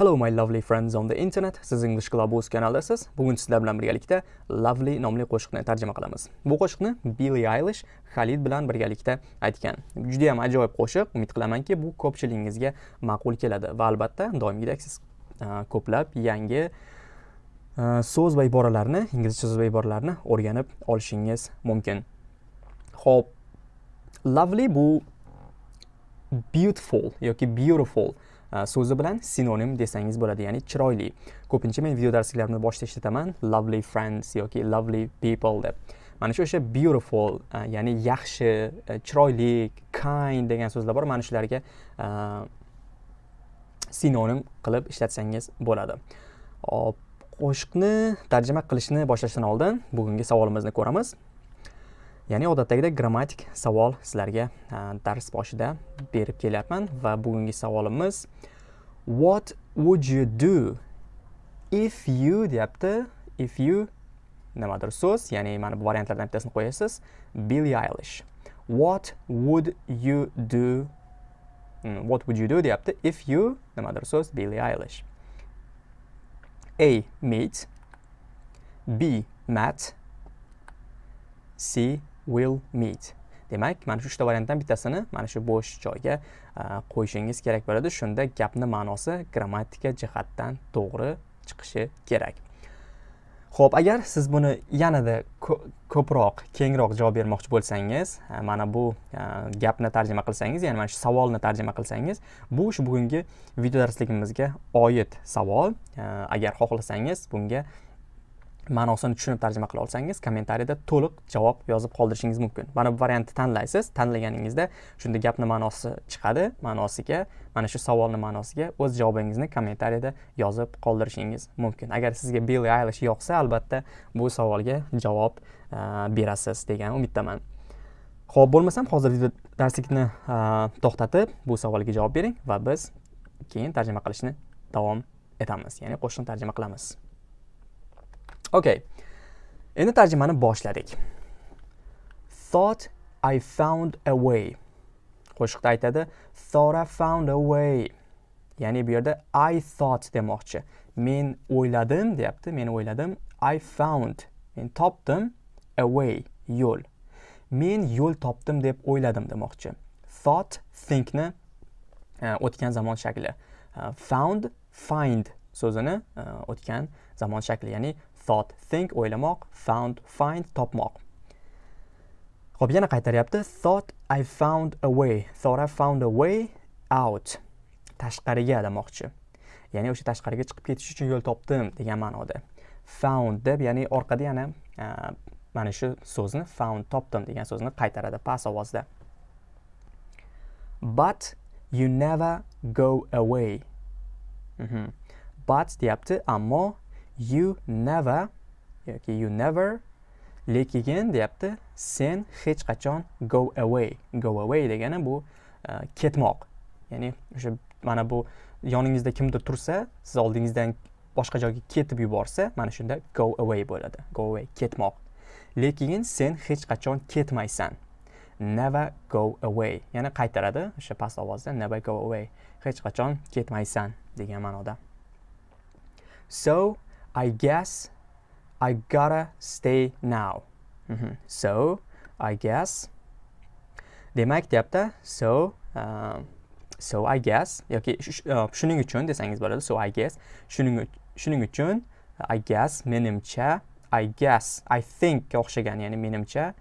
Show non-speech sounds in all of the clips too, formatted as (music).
Hello my lovely friends on the internet. Siz English Globus kanalidasiz. Bugun sizlar bilan birgalikda Lovely nomli qo'shiqni tarjima qilamiz. Bu qo'shiqni Billie Eilish Khalid bilan birgalikda aytgan. Juda ham ajoyib qo'shiq. Umid qilamanki, bu ko'pchiligingizga ma'qul keladi va albatta doimgidek siz ko'plab yangi so'z va iboralarni, inglizcha so'z va iboralarni o'rganib olishingiz mumkin. Xo'p, lovely bu beautiful yoki beautiful Э, so'zi bilan sinonim desangiz bo'ladi ya'ni chiroyli. Ko'pincha men video darsliklarimni boshida ishlataman lovely friends yoki lovely people deb. Mana shu o'sha beautiful e, ya'ni yaxshi e, chiroyli kind degan so'zlar bor mana shularga e, sinonim qilib ishlatsangiz bo'ladi. Hop qo'shiqni tarjima qilishni boshlashdan oldin bugungi savolimizni ko'ramiz. Ya'ni odatdagidek grammatik savol sizlarga e, dars boshida berib kelyapman va bugungi savolimiz what would you do if you deyapti. If you nimadir so'z ya'ni mana bu variantlardan bittasini qo'yasiz. Billie eilish. What would you do? Hmm, what would you do? deyapti. If you nimadir so'z billie eilish. A meet b mat c will meet. Demak mana shu uchta variantdan bittasini mana shu bo'sh joyga qo'yishingiz kerak bo'ladi. Shunda gapni ma'nosi grammatika jihatdan to'g'ri chiqishi kerak. Ho'p agar siz buni yanada ko'proq kengroq javob bermoqchi bo'lsangiz mana bu gapni tarjima qilsangiz ya'ni mana shu savolni tarjima qilsangiz bu shu bugungi video darsligimizga oid savol. Agar xohlasangiz bunga ma'nosini tushunib tarjima qila olsangiz kommentariyada to'liq javob yozib qoldirishingiz mumkin. Mana bu variantni tanlaysiz. Tanlaganingizda shunda gapni ma'nosi chiqadi. Ma'nosiga mana shu savolni ma'nosiga o'z javobingizni kommentariyada yozib qoldirishingiz mumkin. Agar sizga Billy aylish yoqsa albatta bu savolga javob e, berasiz degan umiddaman. Ho'p bo'lmasam hozir video darslikni e, to'xtatib bu savolga javob bering va biz keyin tarjima qilishni davom etamiz. Ya'ni qo'shiqni tarjima qilamiz. Okay. Endi tarjimani boshladik. Thought I found a way. Qo'shiqda aytadi, thought I found a way. Ya'ni bu yerda I thought demoqchi. Men o'yladim deyapti, men o'yladim. I found. Men topdim a way, yo'l. Men yo'l topdim deb o'yladim demoqchi. Thought thinkni e, o'tgan zamon shakli. Uh, found find so'zini uh, o'tgan zamon shakli, ya'ni thought think o'ylamoq found find topmoq. Xo'p, yana qaytaryapti. Thought i found a way. Thought i found a way out. Tashqariga demoqchi ya'ni o'sha tashqariga chiqib ketish uchun yo'l topdim degan ma'noda. Found deb ya'ni orqada yana e, mana shu so'zni found topdim degan so'zni qaytaradi past ovozda. But you never go away. Mm -hmm. but deyapti ammo you never yoki you never lekin deyapti sen hech qachon go away. Go away degani bu uh, ketmoq. Ya'ni o'sha mana bu yoningizda kimdir tursa siz oldingizdan boshqa joyga ketib yuborsa mana shunda go away bo'ladi. Go away ketmoq. Lekin sen hech qachon ketmaysan. Never go away. Yana qaytaradi o'sha past ovozda never go away. Hech qachon ketmaysan degan ma'noda. So I guess I gotta stay now. Mm -hmm. So, I guess. Demak, deyapti. So, uh, so I guess yoki uh, shuning uchun desangiz bo'ladi. So I guess shuning shuning uchun I guess menimcha I guess I think o'xshagan, ya'ni menimcha,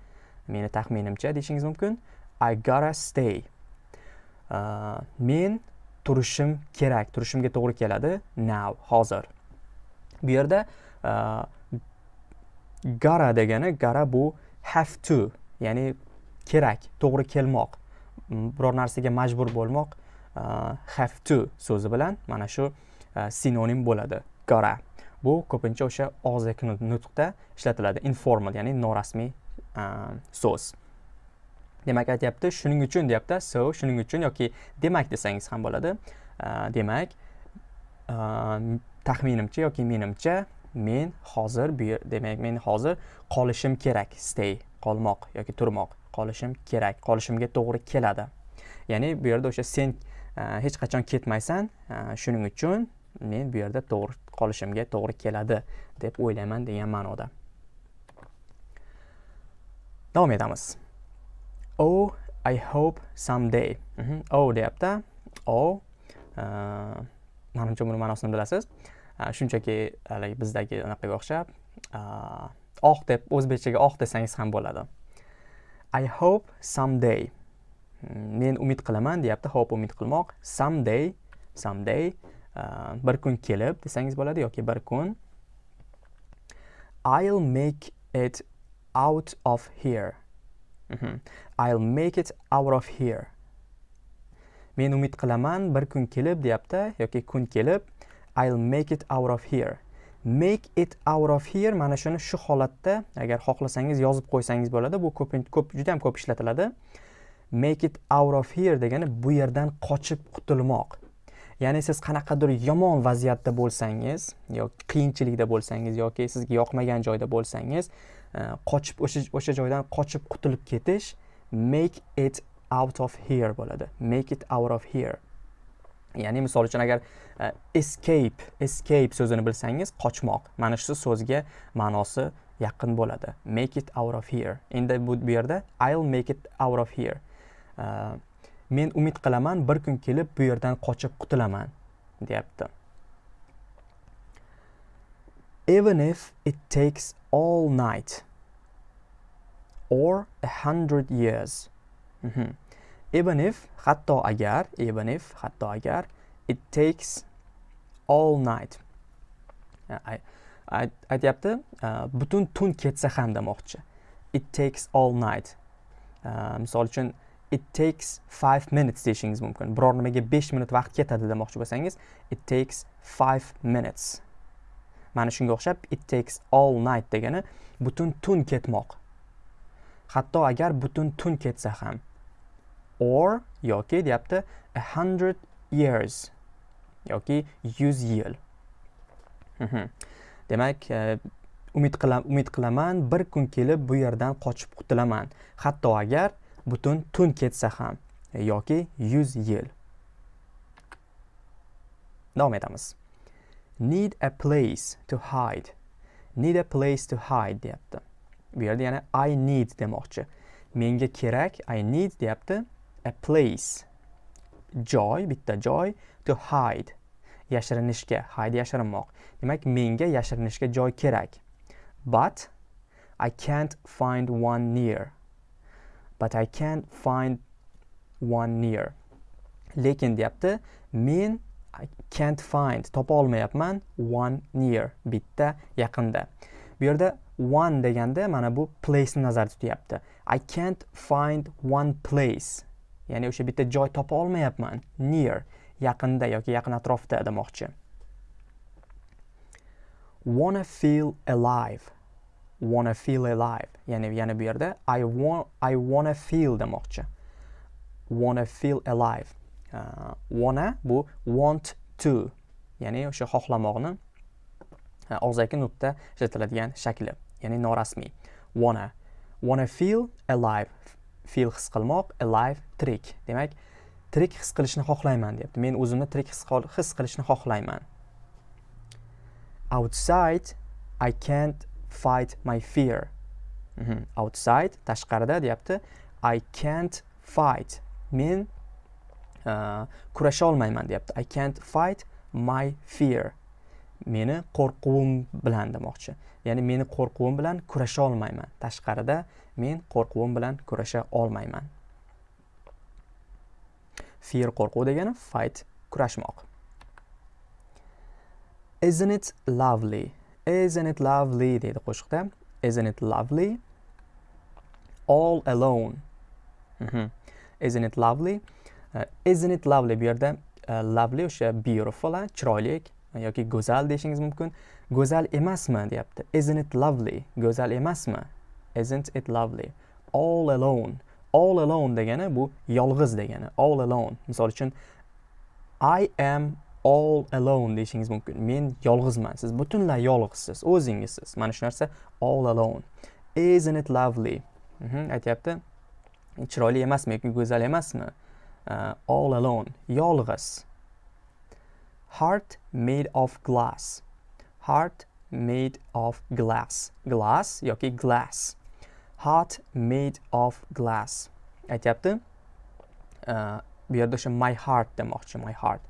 meni taxminimcha deyishingiz mumkin. I gotta stay. Uh, men turishim kerak, turishimga to'g'ri keladi now, hozir. Bu yerda e, gara degani gara bu have to ya'ni kerak to'g'ri kelmoq. Mm, biror narsaga majbur bo'lmoq e, have to so'zi bilan mana shu e, sinonim bo'ladi gara. Bu ko'pincha o'sha og'zaki nutqda ishlatiladi informal ya'ni norasmiy so'z. Demak aytyapti shuning uchun deyapti so shuning uchun yoki demak desangiz ham bo'ladi. Demak taxminimcha yoki menimcha men hozir bu demak men hozir qolishim kerak stay qolmoq yoki turmoq qolishim kerak qolishimga to'g'ri keladi. Ya'ni bu yerda o'sha sen e, hech qachon ketmaysan e, shuning uchun men bu yerda to'g'ri qolishimga to'g'ri keladi deb o'ylayman degan ma'noda. Davom etamiz. Oh i hope someday. Mhm. oh deyapti. Oh e, manimcha buni ma'nosini bilasiz. Shunchaki haligi bizdagi anaqaga o'xshab oh deb o'zbekchaga oh desangiz ham bo'ladi. I hope someday. Hmm, Men umid qilaman deyapti. Hope umid qilmoq. Someday someday bir kun kelib desangiz bo'ladi yoki bir kun. I'll make it out of here. Mm -hmm. i'll make it out of here. Men umid qilaman bir kun kelib deyapti yoki kun kelib i'll make it out of here. Make it out of here mana shuni shu holatda agar xohlasangiz yozib qo'ysangiz bo'ladi bu ko'p ko'p juda ham ko'p ishlatiladi. Make it out of here degani bu yerdan qochib qutulmoq. Ya'ni siz qanaqadir yomon vaziyatda bo'lsangiz yoki qiyinchilikda bo'lsangiz yoki sizga yoqmagan joyda bo'lsangiz e, qochib o'sha o'sha joydan qochib qutulib ketish make it out of here bo'ladi. Make it out of here. Ya'ni misol uchun agar uh, escape escape so'zini bilsangiz qochmoq. Mana shu so'zga ma'nosi yaqin bo'ladi. Make it out of here. Endi bu, yerda i'll make it out of here. Uh, men umid qilaman bir kun kelib bu yerdan qochib qutulaman deyapti. Even if it takes all night or a hundred years. Mhm. even if hatto agar even if hatto agar it takes all night. Aytyapti e, butun tun ketsa ham demoqchi. It takes all night. E, misol uchun it takes five minutes deyishingiz mumkin. Biror nimaga besh minut vaqt ketadi demoqchi bo'lsangiz it takes five minutes. Mana shunga o'xshab it takes all night degani butun tun ketmoq. Hatto agar butun tun ketsa ham. Or yoki deyapti a hundred years yoki yuz yil. Mhm. Demak e, umid qilam umid qilaman bir kun kelib bu yerdan qochib qutulaman. Hatto agar butun tun ketsa ham e, yoki yuz yil. Davom etamiz. Need a place to hide. Need a place to hide deyapti. Bu yerda yana i need demoqchi. Menga kerak i need deyapti. A place. Joy bitta joy to hide. Yashirinishga hide yashirinmoq demak menga yashirinishga joy kerak. But i can't find one near. But i can't find one near. Lekin deyapti men I can't find topa olmayapman one near bitta yaqinda. Bu yerda one deganda mana bu place ni nazarda tutyapti. I can't find one place. Ya'ni o'sha bitta joy topa olmayapman near yaqinda yoki yaqin atrofda demoqchi. Wanna feel alive. Wanna feel alive. Ya'ni yana bu yerda i want i wanna feel demoqchi. Wanna feel alive. Uh, wanna bu want to. Ya'ni o'sha xohlamoqni uh, og'zaki nutqda ishlatiladigan shakli. Ya'ni norasmiy. Wanna. Wanna feel alive. Feel his qilmoq alive tirik demak tirik his qilishni xohlayman deyapti. Men o'zimni tirik his qilishni xohlayman. Outside i can't fight my fear. Mm -hmm. outside tashqarida deyapti. I can't fight. Men uh, kurasha olmayman deyapti. I can't fight my fear. Meni qo'rquvim bilan demoqchi. Ya'ni meni qo'rquvim bilan kurasha olmayman. Tashqarida men qo'rquvim bilan kurasha olmayman. Fear qo'rquv degani fight kurashmoq. Isn't it lovely? Isn't it lovely deydi qo'shiqda. Isn't it lovely? All alone. Mm -hmm. isn't it lovely? Uh, isn't it lovely bu yerda uh, lovely o'sha beautiful chiroyli yoki go'zal deyishingiz mumkin. Go'zal emasmi? Deyapti. Isn't it lovely? Go'zal emasmi? Isn't it lovely? All alone. All alone degani bu yolg'iz degani. All alone. Misol uchun i am all alone deyishingiz mumkin. Men yolg'izman. Siz butunlay yolg'izsiz o'zingizsiz. Mana shu narsa all alone. Isn't it lovely? Mm -hmm, aytyapti. Chiroyli emasmi yoki go'zal emasmi? Uh, all alone. Yolg'iz. Heart made of glass. Heart made of glass. Glass yoki glass. Heart made of glass. Aytyapti? Bu yerda o'sha my heart demoqchi my heart.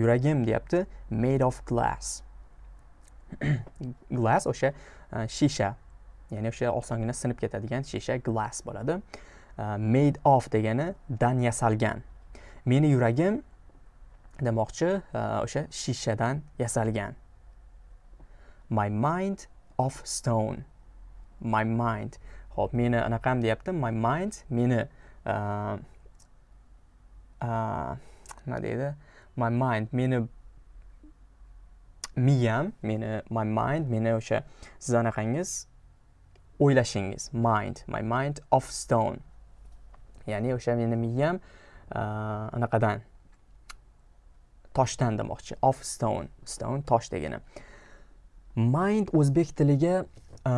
Yuragim deyapti made of glass. (clears throat) Glass o'sha e, shisha. Ya'ni o'sha osongina sinib ketadigan shisha glass bo'ladi. Made of degani dan yasalgan. Meni yuragim demoqchi e, o'sha shishadan yasalgan. My mind of stone. My mind. Ho'p meni anaqam deyapti. My mind meni uh, uh, nima deydi? My mind meni miyam meni my mind meni o'sha siz anaqangiz o'ylashingiz. Mind my mind of stone. Ya'ni o'sha meni miyam uh, anaqadan toshdan demoqchi. Of stone. Stone tosh degani. Mind o'zbek tiliga e,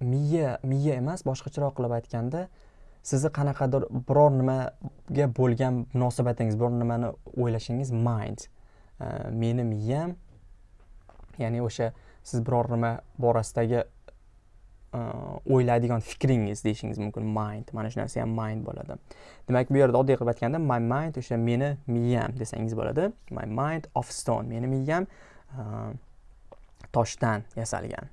miya miya emas boshqacharoq qilib aytganda sizni qanaqadir biror nimaga bo'lgan munosabatingiz biror nimani o'ylashingiz mind. E, meni miyam ya'ni o'sha siz biror nima borasidagi e, o'ylaydigan fikringiz deyishingiz mumkin mind. Mana shu narsa ham mind bo'ladi. Demak bu yerda oddiy qilib aytganda my mind o'sha meni miyam desangiz bo'ladi. My mind of stone meni miyam toshdan yasalgan.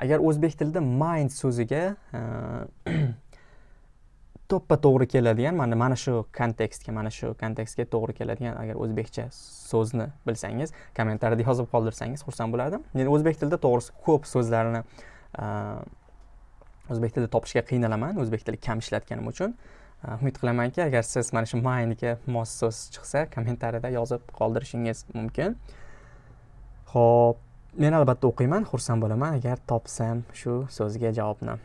Agar o'zbek tilida mind so'ziga e, (clears throat) to'ppa to'g'ri keladigan mana mana shu kontekstga mana shu kontekstga to'g'ri keladigan agar o'zbekcha so'zni bilsangiz kommentariyada yozib qoldirsangiz xursand bo'lardim. Men o'zbek tilida to'g'risi ko'p so'zlarni e, o'zbek tilida topishga qiynalaman o'zbek tili kam ishlatganim uchun. E, umid qilamanki agar siz mana shu mindga mos so'z chiqsa kommentariyada yozib qoldirishingiz mumkin. Ho'p men albatta o'qiyman xursand bo'laman. Agar topsam shu so'zga javobni.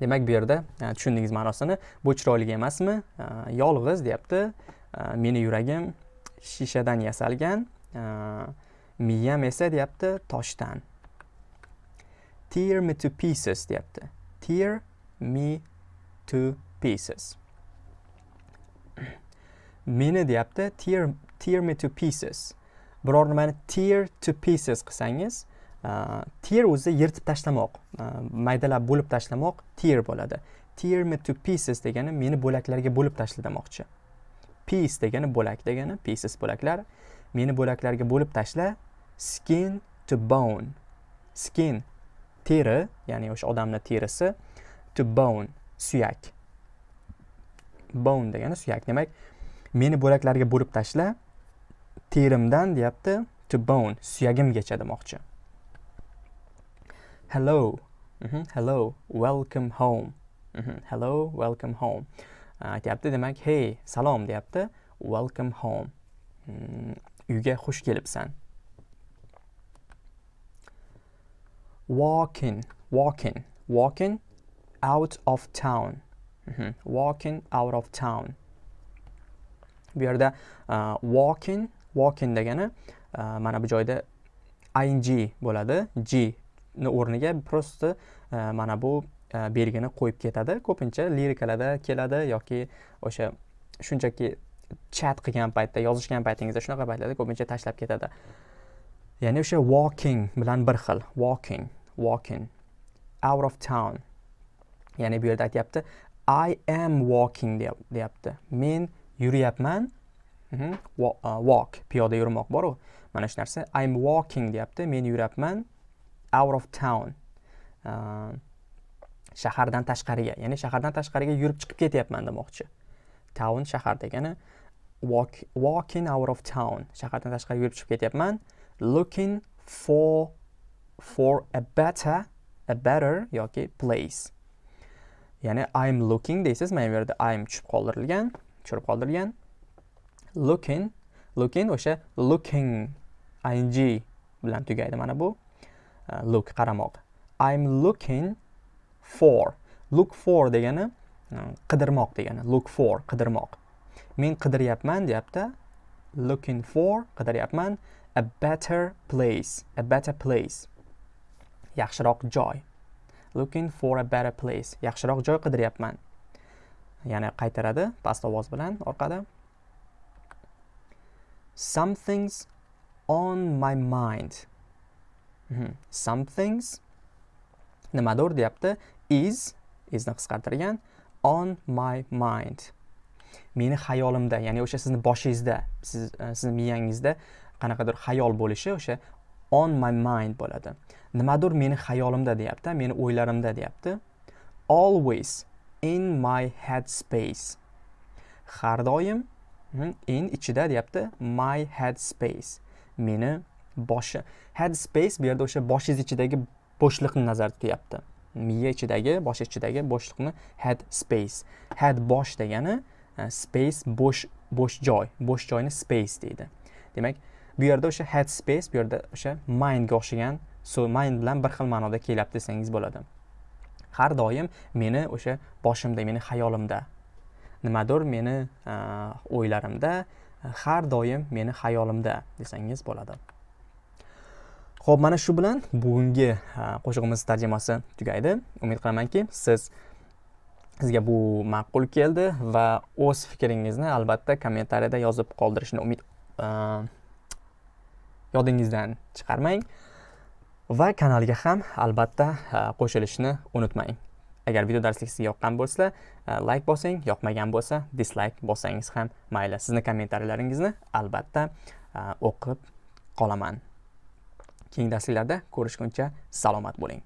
Demak bu yerda e, tushundingiz ma'nosini bu chiroyli emasmi? E, yolg'iz deyapti. E, meni yuragim shishadan yasalgan miyam esa deyapti toshdan. Tear me to pieces deyapti. Tear me to pieces. Meni deyapti tear, tear me to pieces. Biror nimani tear to pieces qilsangiz tear o'zi yirtib tashlamoq maydalab bo'lib tashlamoq tear bo'ladi. Tear me to pieces degani meni bo'laklarga bo'lib tashla demoqchi piece degani bo'lak degani pieces bo'laklar meni bo'laklarga bo'lib tashla skin to bone. Skin teri ya'ni o'sha odamni terisi to bone suyak. Bone degani suyak. Demak meni bo'laklarga bo'lib tashla terimdan deyapti to bone suyagimgacha demoqchi hello mm -hmm. hello welcome home mm -hmm. hello welcome home aytyapti uh, demak hey salom deyapti welcome home mm, uyga xush kelibsan walking walking walking out of town mm -hmm. walking out of town bu yerda uh, walking walking degani e, mana bu joyda ing bo'ladi. G ni o'rniga просто e, mana bu e, belgini qo'yib ketadi. Ko'pincha lirikalarda keladi yoki o'sha shunchaki chat qilgan paytda yozishgan paytingizda shunaqa paytlarda ko'pincha tashlab ketadi. Ya'ni o'sha walking bilan bir xil walking walking out of town. Ya'ni bu yerda aytyapti i am walking deyapti. Men yuryapman Mhm. walk. Piyoda yurmoq boru. Mana shu narsa. I'm walking deyapti. Men yuryapman out of town. Shahardan tashqariga. Ya'ni shahardan tashqariga yurib chiqib ketyapman demoqchi. Town shahar degani walk, walking out of town. Shahardan tashqariga yurib chiqib ketyapman. Looking for for a better a better yoki place. Ya'ni i'm looking deysiz. Mana bu yerda i'm tushib qoldirilgan tushirib qoldirilgan. Looking looking o'sha looking ing bilan tugaydi mana bu uh, look qaramoq. I'm looking for look for degani uh, qidirmoq degani look for qidirmoq. Men qidiryapman deyapti looking for qidiryapman a better place a better place. Yaxshiroq joy. Looking for a better place yaxshiroq joy qidiryapman yana qaytaradi past ovoz bilan orqada. Something's on my mind. Mhm. something's nimadir deyapti? Is isni qisqartirgan on my mind. Meni xayolimda ya'ni o'sha sizni boshingizda siz e, sizni miyangizda qanaqadir xayol bo'lishi o'sha on my mind bo'ladi. Nimadir meni xayolimda deyapti meni o'ylarimda deyapti. Always in my head space har doim in ichida deyapti my head space meni boshi. Head space bu yerda o'sha boshingiz ichidagi bo'shliqni nazarda tutyapti. Miya ichidagi bosh ichidagi bo'shliqni head space head bosh degani e, space bo'sh bo'sh joy. Bo'sh joyni space deydi. Demak bu yerda o'sha head space bu yerda o'sha mindga o'xshagan so mind bilan bir xil ma'noda kelyapti desangiz bo'ladi. Har doim meni o'sha boshimda meni xayolimda nimadir meni o'ylarimda har doim meni xayolimda desangiz bo'ladi. Ho'p mana shu bilan bugungi qo'shig'imiz tarjimasi tugaydi. Umid qilamanki siz sizga bu ma'qul keldi va o'z fikringizni albatta kommentariyada yozib qoldirishni umid yodingizdan chiqarmang va kanalga ham albatta qo'shilishni unutmang. Agar video darslik sizga yoqqan bo'lsa e, like bosing yoqmagan bo'lsa dislayk bossangiz ham mayli. Sizni kommentariylaringizni albatta e, o'qib qolaman. Keyingi darsliklarda ko'rishguncha salomat bo'ling.